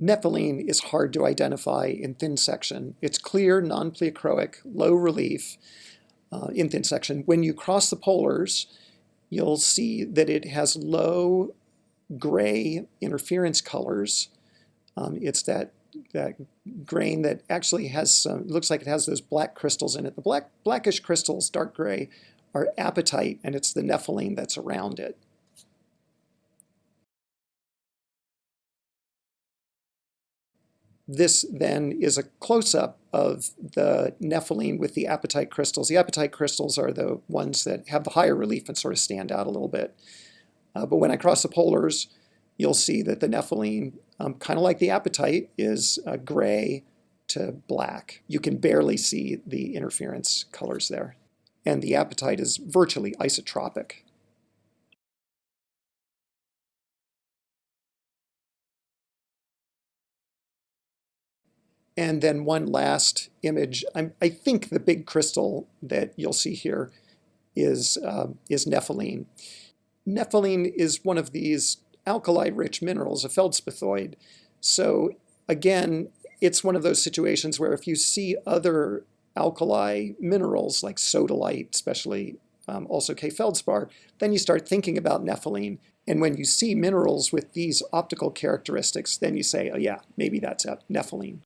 Nepheline is hard to identify in thin section. It's clear, non-pleochroic, low relief uh, in thin section. When you cross the polars, you'll see that it has low gray interference colors. Um, it's that that grain that actually has some, looks like it has those black crystals in it. The black blackish crystals, dark gray, are apatite, and it's the nepheline that's around it. This then is a close-up of the nepheline with the apatite crystals. The apatite crystals are the ones that have the higher relief and sort of stand out a little bit. Uh, but when I cross the polars, you'll see that the nepheline, um, kind of like the apatite, is uh, gray to black. You can barely see the interference colors there. And the apatite is virtually isotropic. And then one last image. I'm, i think the big crystal that you'll see here is, uh, is nepheline. Nepheline is one of these alkali-rich minerals, a feldspathoid. So again, it's one of those situations where if you see other alkali minerals like sodalite, especially um, also K feldspar, then you start thinking about nepheline. And when you see minerals with these optical characteristics, then you say, oh yeah, maybe that's nepheline.